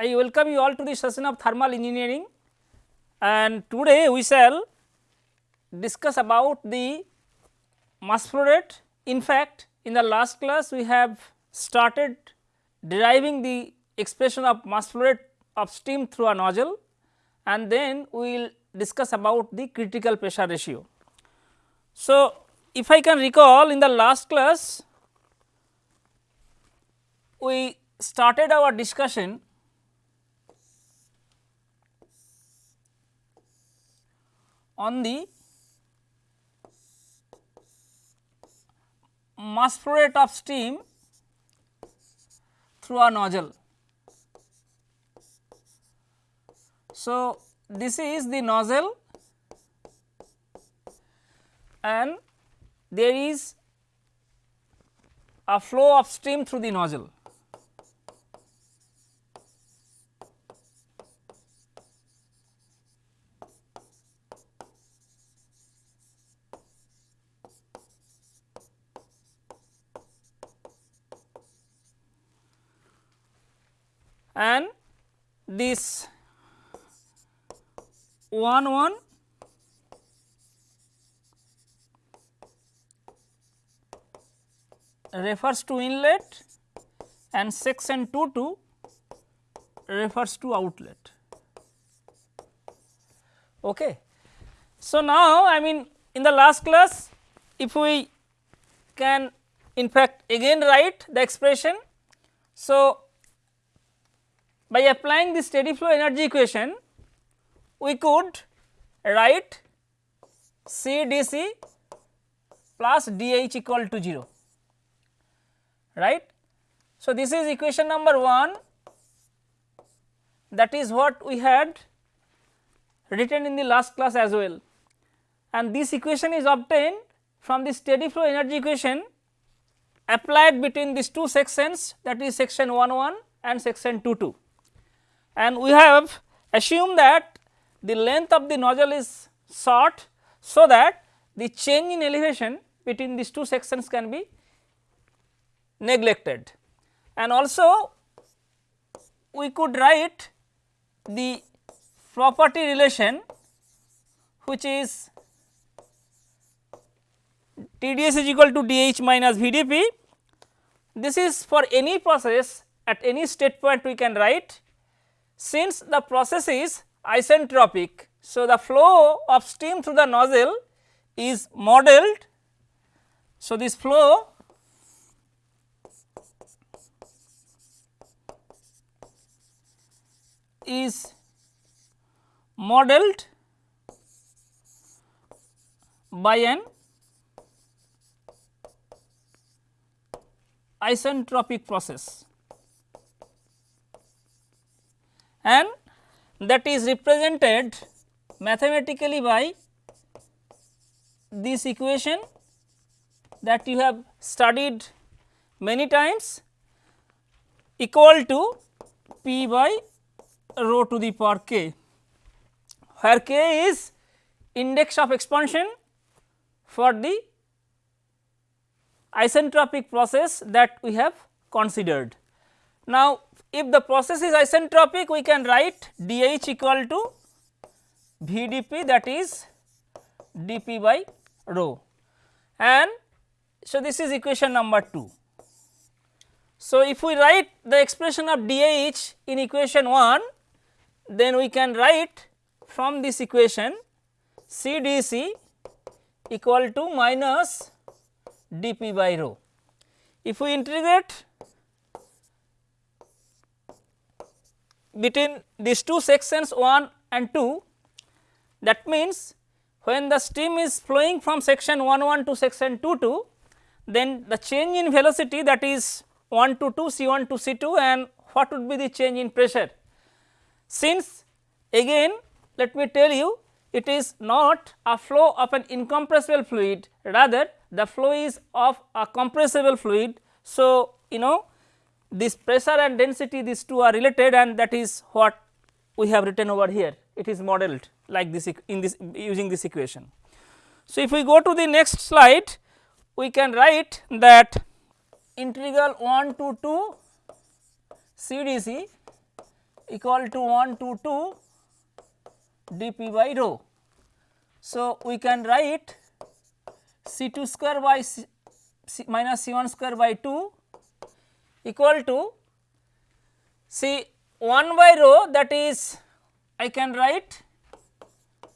I welcome you all to the session of thermal engineering and today we shall discuss about the mass flow rate. In fact, in the last class we have started deriving the expression of mass flow rate of steam through a nozzle and then we will discuss about the critical pressure ratio. So, if I can recall in the last class we started our discussion on the mass flow rate of steam through a nozzle. So, this is the nozzle and there is a flow of steam through the nozzle. and this 1 1 refers to inlet and section 2 2 refers to outlet. Okay. So, now I mean in the last class if we can in fact again write the expression. So, by applying the steady flow energy equation, we could write C d C plus d H equal to 0 right. So, this is equation number 1 that is what we had written in the last class as well. And this equation is obtained from the steady flow energy equation applied between these two sections that is section 1 1 and section 2 2 and we have assumed that the length of the nozzle is short so that the change in elevation between these two sections can be neglected and also we could write the property relation which is TdS is equal to dH minus VdP. This is for any process at any state point we can write since the process is isentropic. So, the flow of steam through the nozzle is modeled. So, this flow is modeled by an isentropic process. And that is represented mathematically by this equation that you have studied many times equal to P by rho to the power k, where k is index of expansion for the isentropic process that we have considered. Now, if the process is isentropic we can write dH equal to VdP that is dP by rho and so this is equation number 2. So, if we write the expression of dH in equation 1 then we can write from this equation CdC equal to minus dP by rho. If we integrate between these two sections 1 and 2 that means when the steam is flowing from section 1 1 to section 2 2 then the change in velocity that is 1 to 2 C 1 to C 2 and what would be the change in pressure. Since again let me tell you it is not a flow of an incompressible fluid rather the flow is of a compressible fluid. So, you know this pressure and density these two are related and that is what we have written over here it is modeled like this in this using this equation. So, if we go to the next slide we can write that integral 1 to 2 CdC equal to 1 to 2 dp by rho. So, we can write C 2 square by C, C minus C 1 square by 2 equal to C 1 by rho that is I can write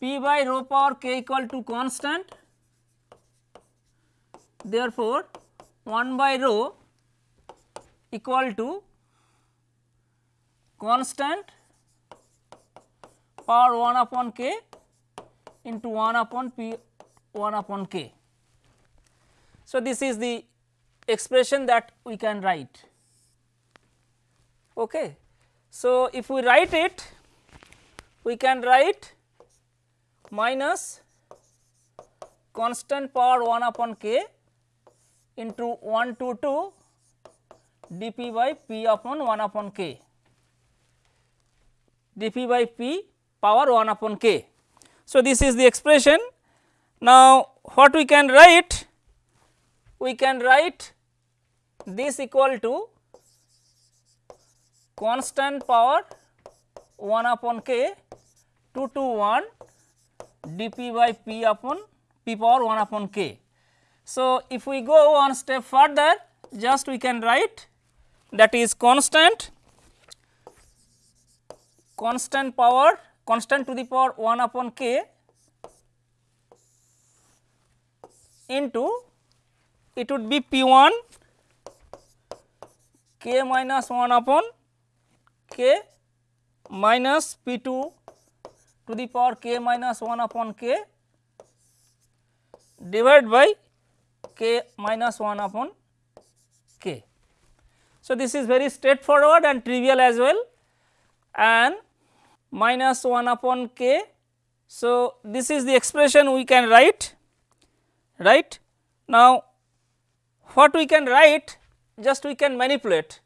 P by rho power k equal to constant. Therefore, 1 by rho equal to constant power 1 upon k into 1 upon p 1 upon k. So, this is the expression that we can write. Okay. So, if we write it we can write minus constant power 1 upon k into 1 to 2 dp by p upon 1 upon k dp by p power 1 upon k. So, this is the expression. Now, what we can write? We can write this equal to constant power 1 upon k 2 to 1 dp by p upon p power 1 upon k. So, if we go one step further just we can write that is constant constant power constant to the power 1 upon k into it would be p 1 k minus 1 upon k minus p 2 to the power k minus 1 upon k divided by k minus 1 upon k. So, this is very straightforward and trivial as well and minus 1 upon k. So, this is the expression we can write right. Now, what we can write just we can manipulate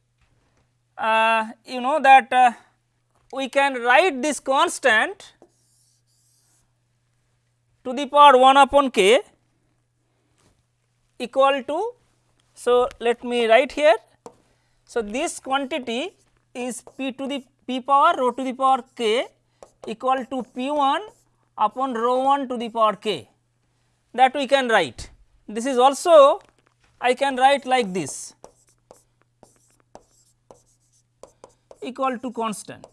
uh, you know that uh, we can write this constant to the power 1 upon k equal to. So, let me write here. So, this quantity is p to the p power rho to the power k equal to p 1 upon rho 1 to the power k that we can write. This is also I can write like this equal to constant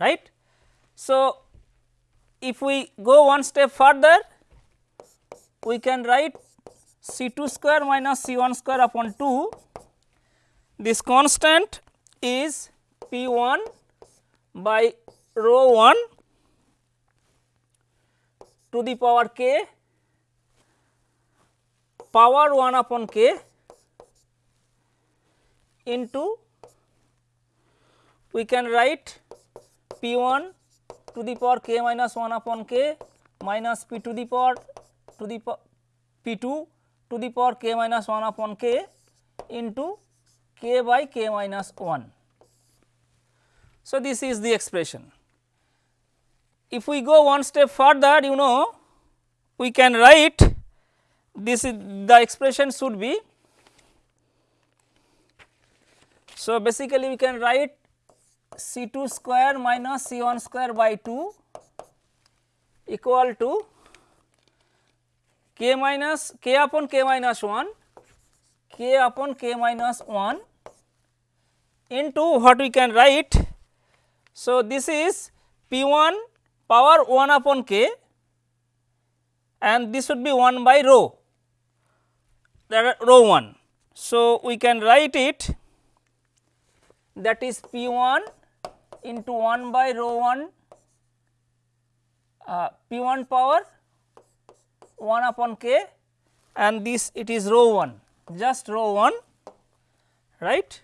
right. So, if we go one step further we can write C 2 square minus C 1 square upon 2 this constant is P 1 by rho 1 to the power k power 1 upon k into we can write P 1 to the power k minus 1 upon k minus P to the power to the p 2 to the power k minus 1 upon k into k by k minus 1. So, this is the expression. If we go one step further you know we can write this is the expression should be. So, basically we can write C 2 square minus C 1 square by 2 equal to k minus k upon k minus 1 k upon k minus 1 into what we can write. So, this is p 1 power 1 upon k and this would be 1 by rho that rho 1. So, we can write it that is p 1 into 1 by rho 1 uh, p 1 power 1 upon k and this it is rho 1 just rho 1 right.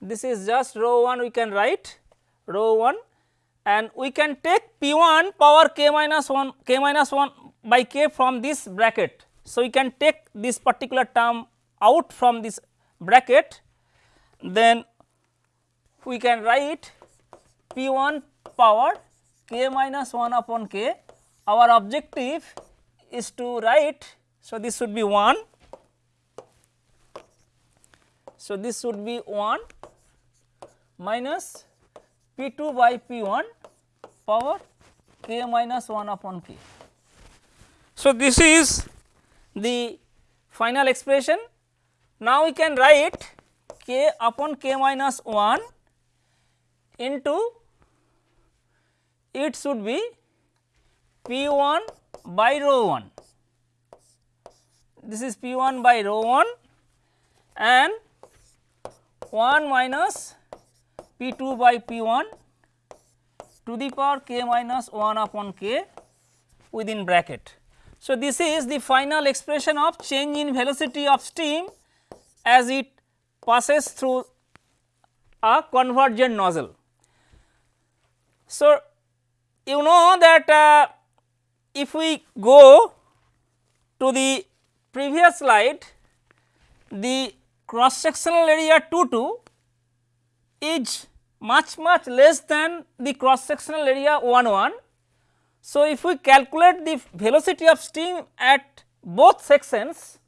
This is just rho 1 we can write rho 1 and we can take p 1 power k minus 1 k minus 1 by k from this bracket. So, we can take this particular term out from this bracket then we can write p 1 power k minus 1 upon k our objective is to write. So, this should be 1. So, this should be 1 minus P 2 by P 1 power k minus 1 upon k. So, this is the final expression. Now, we can write k upon k minus 1 into it should be P 1 by rho 1. This is P 1 by rho 1 and 1 minus P 2 by P 1 to the power k minus 1 upon k within bracket. So, this is the final expression of change in velocity of steam as it passes through a convergent nozzle. So, you know that uh, if we go to the previous slide, the cross sectional area 2 2 is much much less than the cross sectional area 1 1. So, if we calculate the velocity of steam at both sections,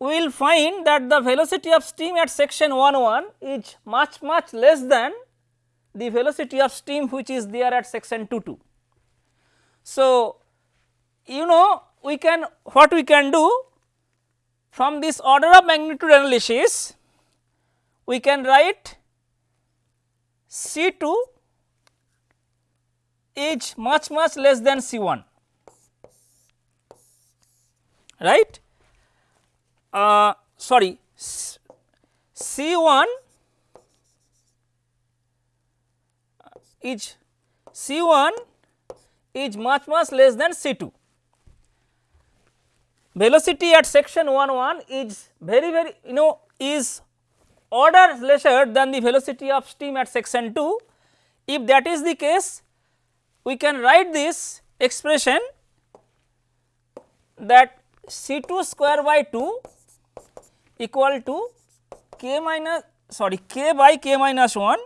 we will find that the velocity of steam at section 1 1 is much much less than the velocity of steam which is there at section 2 2. So, you know we can what we can do from this order of magnitude analysis we can write C 2 is much much less than C 1 right uh, sorry C 1 is C 1 is much much less than C 2. Velocity at section 1 1 is very very you know is order lesser than the velocity of steam at section 2. If that is the case we can write this expression that C 2 square by 2 equal to k minus sorry k by k minus 1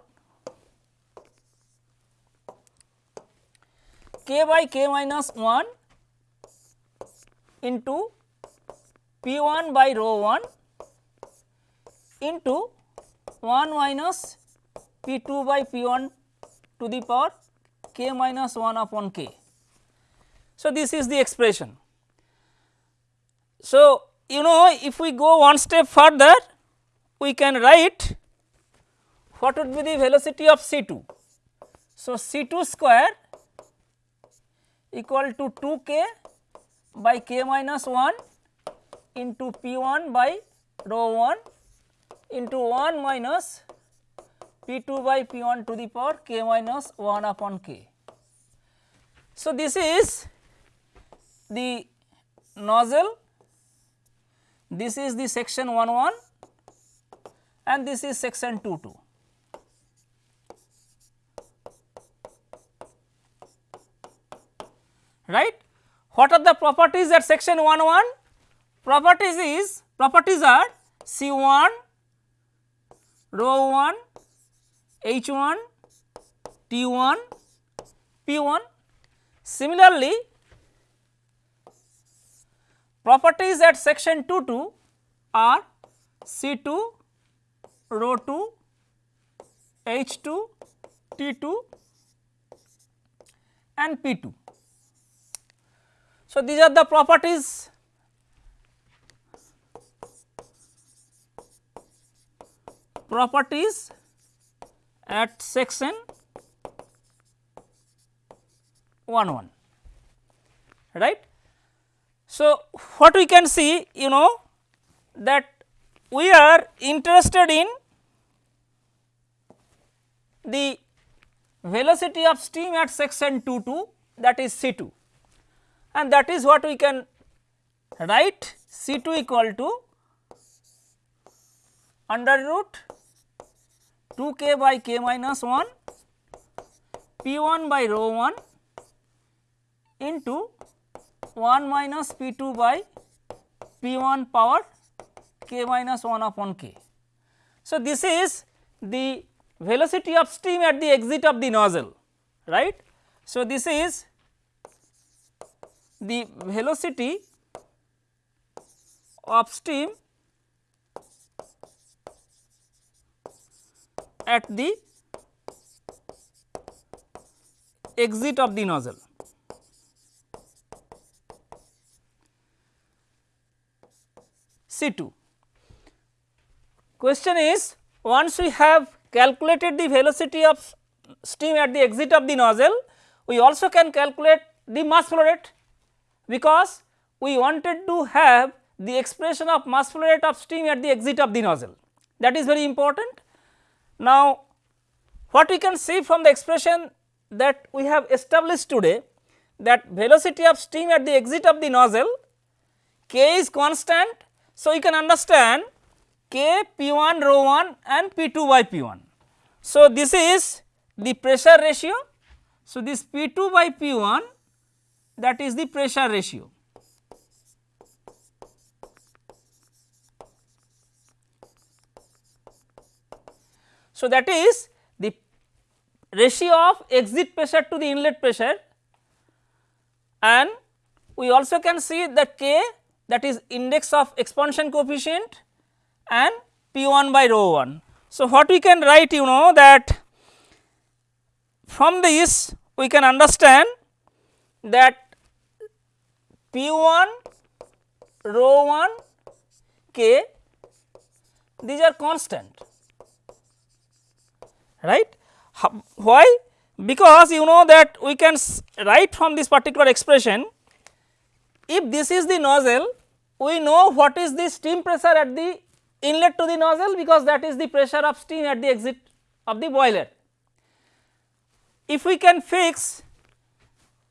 k by k minus 1 into p 1 by rho 1 into 1 minus p 2 by p 1 to the power k minus 1 upon k. So, this is the expression. So, you know if we go one step further we can write what would be the velocity of C 2. So, C 2 square equal to 2 k by k minus 1 into p 1 by rho 1 into 1 minus p 2 by p 1 to the power k minus 1 upon k. So, this is the nozzle, this is the section 1 1 and this is section 2 2. Right. What are the properties at section 1 1? Properties is properties are C 1, rho 1, H 1, T 1, P 1. Similarly, properties at section 2 2 are C 2, rho 2, H 2, T 2 and P 2. So, these are the properties. Properties at section 1 1 right. So, what we can see you know that we are interested in the velocity of steam at section 2 2 that is C 2 and that is what we can write C 2 equal to under root 2 k by k minus 1 p 1 by rho 1 into 1 minus p 2 by p 1 power k minus 1 upon k. So, this is the velocity of steam at the exit of the nozzle right. So, this is the velocity of steam at the exit of the nozzle. C 2. Question is once we have calculated the velocity of steam at the exit of the nozzle, we also can calculate the mass flow rate because we wanted to have the expression of mass flow rate of steam at the exit of the nozzle that is very important. Now, what we can see from the expression that we have established today that velocity of steam at the exit of the nozzle k is constant. So, you can understand k p 1 rho 1 and p 2 by p 1. So, this is the pressure ratio. So, this p 2 by p 1 that is the pressure ratio. So, that is the ratio of exit pressure to the inlet pressure and we also can see the k that is index of expansion coefficient and p 1 by rho 1. So, what we can write you know that from this we can understand that p 1 rho 1 k these are constant right. Why? Because you know that we can write from this particular expression if this is the nozzle we know what is the steam pressure at the inlet to the nozzle because that is the pressure of steam at the exit of the boiler. If we can fix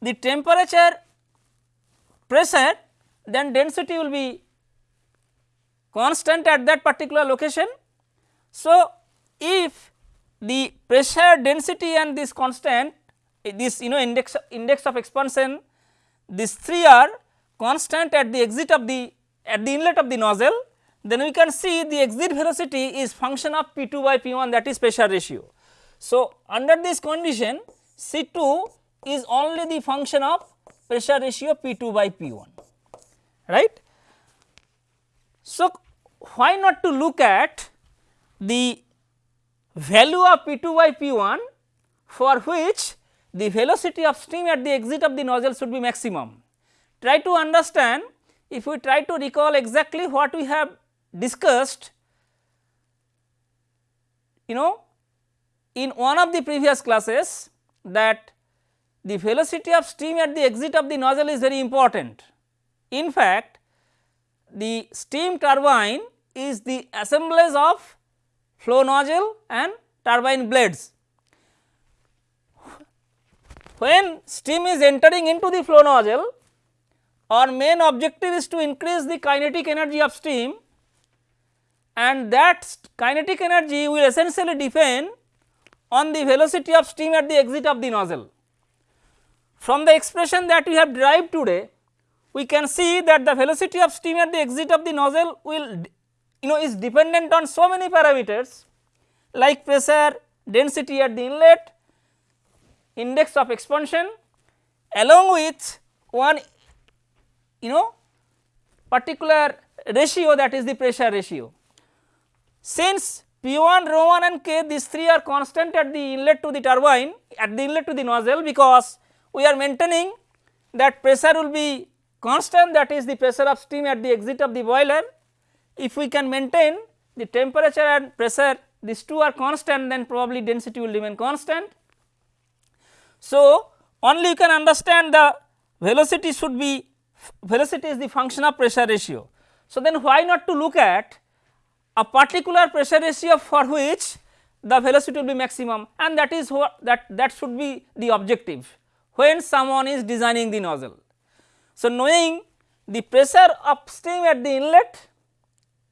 the temperature pressure then density will be constant at that particular location. So, if the pressure density and this constant this you know index index of expansion these three are constant at the exit of the at the inlet of the nozzle then we can see the exit velocity is function of P 2 by P 1 that is pressure ratio. So, under this condition C 2 is only the function of pressure ratio P 2 by P 1 right. So, why not to look at the value of P 2 by P 1 for which the velocity of steam at the exit of the nozzle should be maximum. Try to understand if we try to recall exactly what we have discussed you know in one of the previous classes that the velocity of steam at the exit of the nozzle is very important. In fact, the steam turbine is the assemblage of flow nozzle and turbine blades. When steam is entering into the flow nozzle our main objective is to increase the kinetic energy of steam and that kinetic energy will essentially depend on the velocity of steam at the exit of the nozzle. From the expression that we have derived today we can see that the velocity of steam at the exit of the nozzle will you know is dependent on so many parameters like pressure, density at the inlet, index of expansion along with one you know particular ratio that is the pressure ratio. Since P 1, rho 1 and K these three are constant at the inlet to the turbine at the inlet to the nozzle because we are maintaining that pressure will be constant that is the pressure of steam at the exit of the boiler if we can maintain the temperature and pressure these two are constant then probably density will remain constant. So, only you can understand the velocity should be velocity is the function of pressure ratio. So, then why not to look at a particular pressure ratio for which the velocity will be maximum and that is what that that should be the objective when someone is designing the nozzle. So, knowing the pressure upstream at the inlet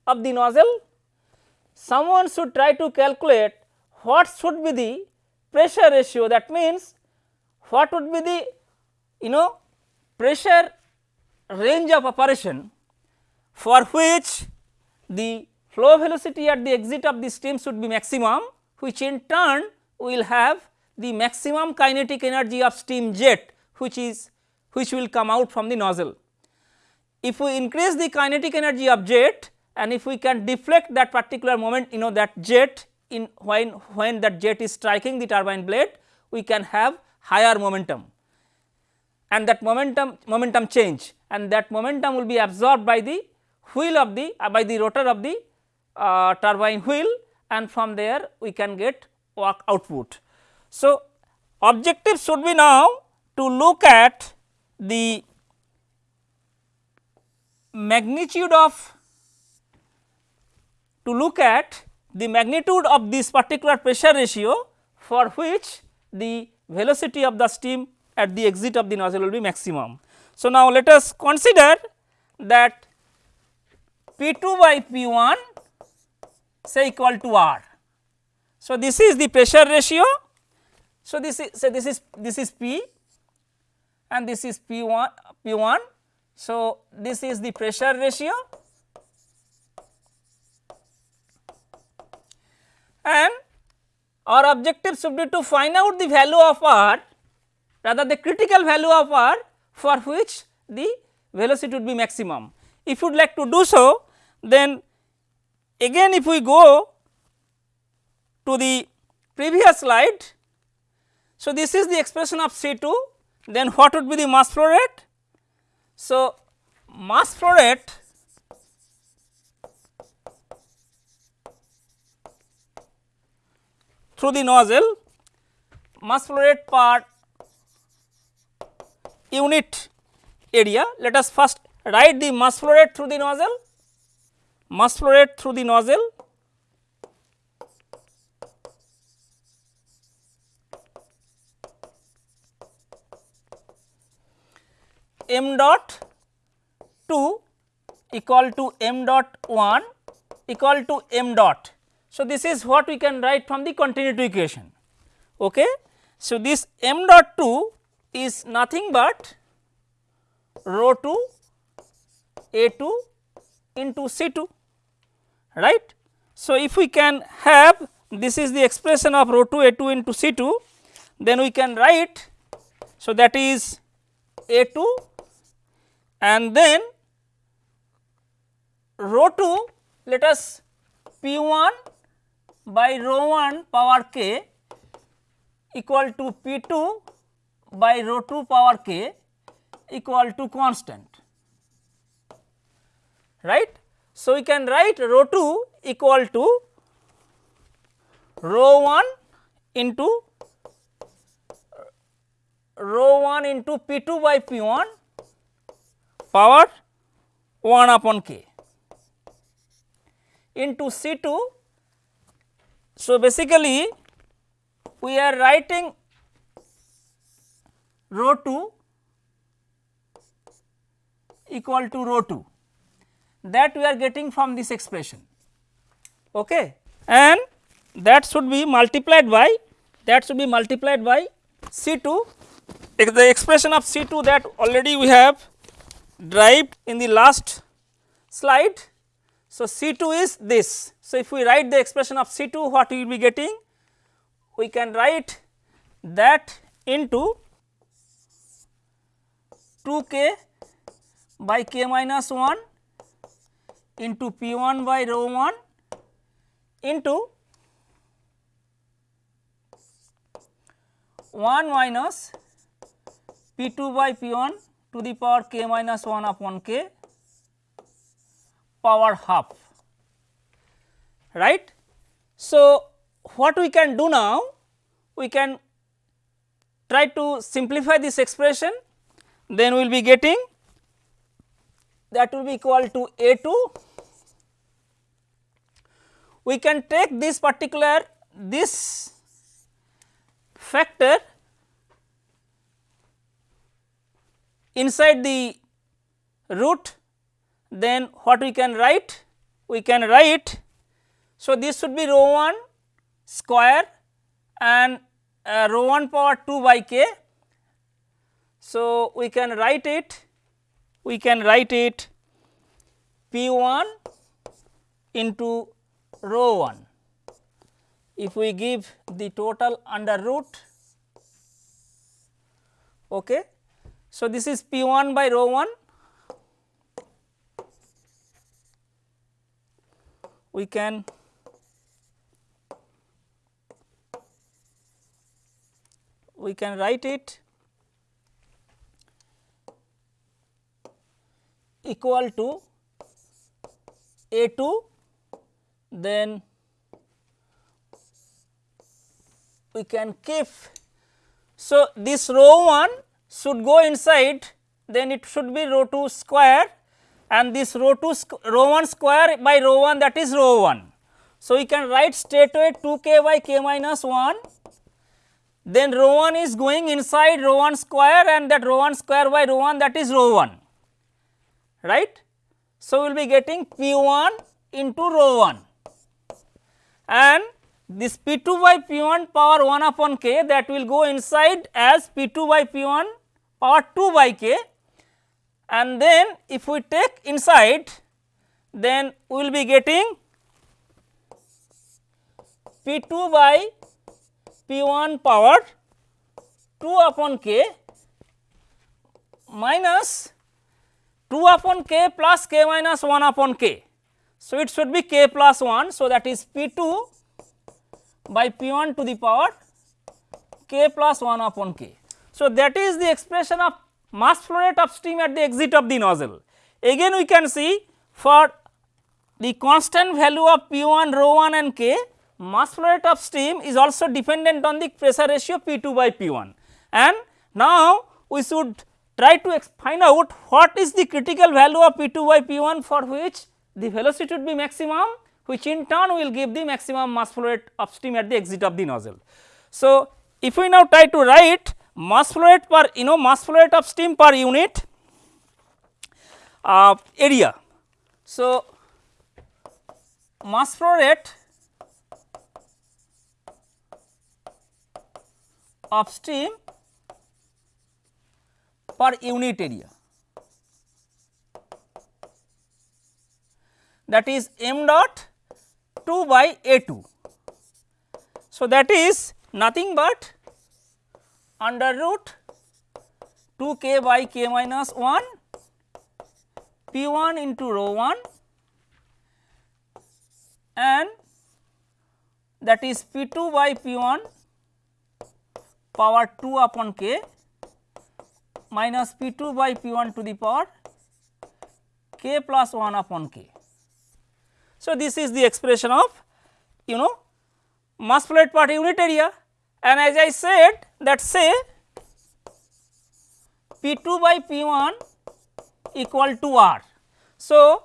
of the nozzle, someone should try to calculate what should be the pressure ratio that means what would be the you know pressure range of operation for which the flow velocity at the exit of the steam should be maximum which in turn will have the maximum kinetic energy of steam jet which is which will come out from the nozzle. If we increase the kinetic energy of jet and if we can deflect that particular moment you know that jet in when when that jet is striking the turbine blade we can have higher momentum and that momentum momentum change and that momentum will be absorbed by the wheel of the uh, by the rotor of the uh, turbine wheel and from there we can get work output. So, objective should be now to look at the magnitude of to look at the magnitude of this particular pressure ratio for which the velocity of the steam at the exit of the nozzle will be maximum. So, now let us consider that P 2 by P 1 say equal to R. So, this is the pressure ratio. So, this is say this is this is P and this is P 1 P 1. So, this is the pressure ratio and our objective should be to find out the value of R rather the critical value of R for which the velocity would be maximum. If you would like to do so then again if we go to the previous slide. So, this is the expression of C 2 then what would be the mass flow rate? So, mass flow rate through the nozzle mass flow rate per unit area. Let us first write the mass flow rate through the nozzle, mass flow rate through the nozzle m dot 2 equal to m dot 1 equal to m dot so, this is what we can write from the continuity equation. Okay. So, this m dot 2 is nothing but rho 2 a 2 into C 2 right. So, if we can have this is the expression of rho 2 a 2 into C 2 then we can write. So, that is a 2 and then rho 2 let us p 1 by rho 1 power k equal to P 2 by rho 2 power k equal to constant right. So, we can write rho 2 equal to rho 1 into rho 1 into P 2 by P 1 power 1 upon k into C 2 so, basically we are writing rho 2 equal to rho 2 that we are getting from this expression. Okay. and that should be multiplied by that should be multiplied by C 2 the expression of C 2 that already we have derived in the last slide so, C 2 is this. So, if we write the expression of C 2 what we will be getting? We can write that into 2 k by k minus 1 into p 1 by rho 1 into 1 minus p 2 by p 1 to the power k minus 1 upon k power half. Right. So, what we can do now we can try to simplify this expression. Then we will be getting that will be equal to A 2 we can take this particular this factor inside the root then what we can write? We can write, so this should be rho 1 square and uh, rho 1 power 2 by k. So, we can write it, we can write it p 1 into rho 1. If we give the total under root, okay. So, this is P 1 by rho 1 we can we can write it equal to a 2 then we can keep. So, this rho 1 should go inside then it should be rho 2 square and this rho 2 rho 1 square by rho 1 that is rho 1. So, we can write straightway 2 k by k minus 1 then rho 1 is going inside rho 1 square and that rho 1 square by rho 1 that is rho 1 right. So, we will be getting P 1 into rho 1 and this P 2 by P 1 power 1 upon k that will go inside as P 2 by P 1 power 2 by k and then if we take inside then we will be getting P 2 by P 1 power 2 upon k minus 2 upon k plus k minus 1 upon k. So, it should be k plus 1. So, that is P 2 by P 1 to the power k plus 1 upon k. So, that is the expression of mass flow rate of upstream at the exit of the nozzle. Again we can see for the constant value of P 1 rho 1 and k mass flow rate of upstream is also dependent on the pressure ratio P 2 by P 1 and now we should try to find out what is the critical value of P 2 by P 1 for which the velocity would be maximum which in turn will give the maximum mass flow rate of upstream at the exit of the nozzle. So, if we now try to write mass flow rate per you know mass flow rate of steam per unit uh, area. So, mass flow rate of steam per unit area that is m dot 2 by A 2. So, that is nothing but under root 2 k by k minus 1 p 1 into rho 1 and that is p 2 by p 1 power 2 upon k minus p 2 by p 1 to the power k plus 1 upon k. So, this is the expression of you know mass flow rate per unit area and as I said that say P 2 by P 1 equal to R. So,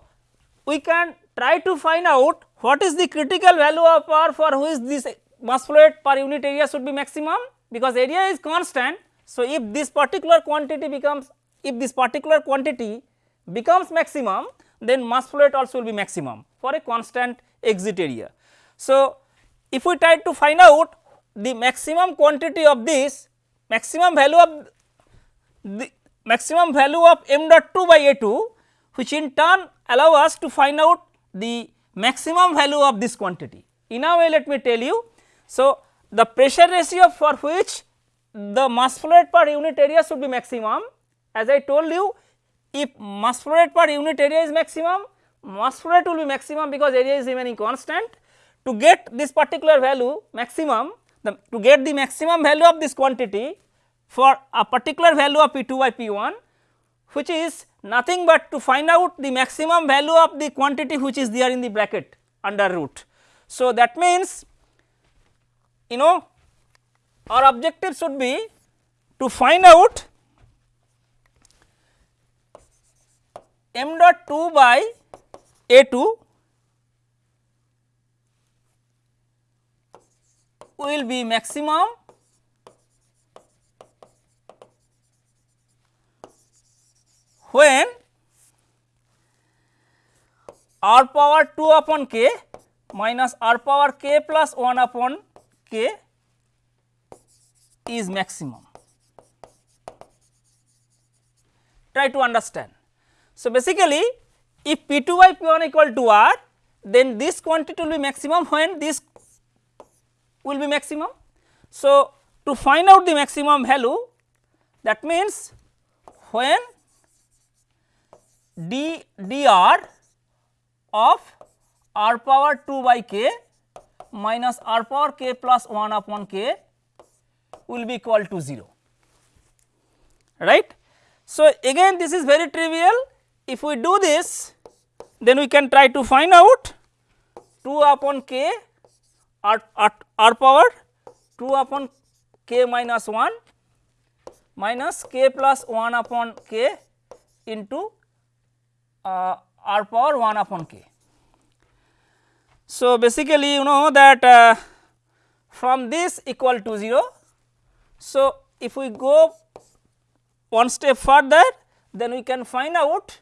we can try to find out what is the critical value of R for which this mass flow rate per unit area should be maximum because area is constant. So, if this particular quantity becomes if this particular quantity becomes maximum then mass flow rate also will be maximum for a constant exit area. So, if we try to find out the maximum quantity of this maximum value of the maximum value of m dot 2 by a 2 which in turn allow us to find out the maximum value of this quantity. In a way let me tell you. So, the pressure ratio for which the mass flow rate per unit area should be maximum as I told you if mass flow rate per unit area is maximum, mass flow rate will be maximum because area is remaining constant. To get this particular value maximum, the, to get the maximum value of this quantity for a particular value of P 2 by P 1 which is nothing but to find out the maximum value of the quantity which is there in the bracket under root. So, that means you know our objective should be to find out m dot 2 by A 2 will be maximum when r power 2 upon k minus r power k plus 1 upon k is maximum. Try to understand. So, basically if P 2 by P 1 equal to R then this quantity will be maximum when this will be maximum. So, to find out the maximum value that means when d dr of r power 2 by k minus r power k plus 1 upon k will be equal to 0 right. So, again this is very trivial if we do this then we can try to find out 2 upon k r, r, r power 2 upon k minus 1 minus k plus 1 upon k into uh, r power 1 upon k. So, basically you know that uh, from this equal to 0. So, if we go one step further then we can find out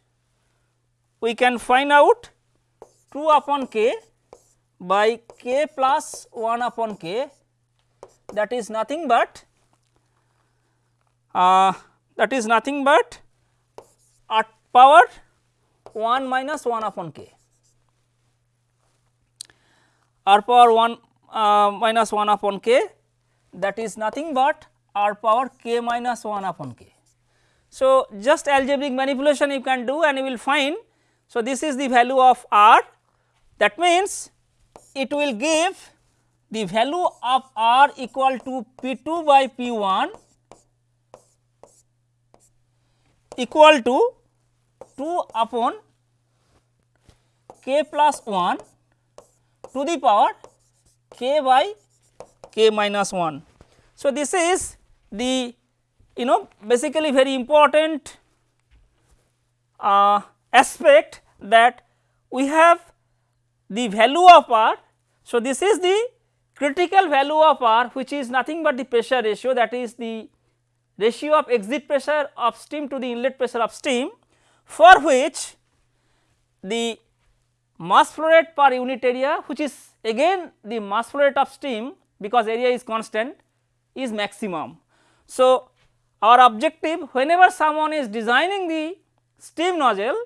we can find out 2 upon k by k plus 1 upon k that is nothing but uh, that is nothing but r power 1 minus 1 upon k r power 1 uh, minus 1 upon k that is nothing but r power k minus 1 upon k. So, just algebraic manipulation you can do and you will find. So, this is the value of r that means it will give the value of r equal to p 2 by p 1 equal to 2 upon k plus 1 to the power k by k minus 1. So, this is the you know basically very important uh, aspect that we have the value of r. So, this is the critical value of r which is nothing but the pressure ratio that is the ratio of exit pressure of steam to the inlet pressure of steam for which the mass flow rate per unit area which is again the mass flow rate of steam because area is constant is maximum. So, our objective whenever someone is designing the steam nozzle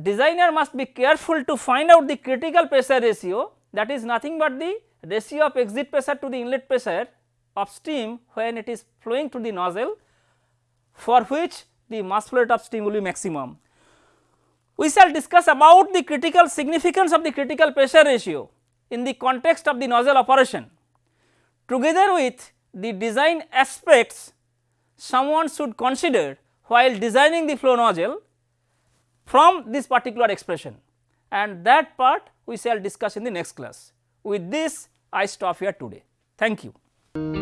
designer must be careful to find out the critical pressure ratio that is nothing but the ratio of exit pressure to the inlet pressure of steam when it is flowing to the nozzle for which the mass flow rate of steam will be maximum. We shall discuss about the critical significance of the critical pressure ratio in the context of the nozzle operation together with the design aspects someone should consider while designing the flow nozzle from this particular expression and that part we shall discuss in the next class. With this I stop here today. Thank you.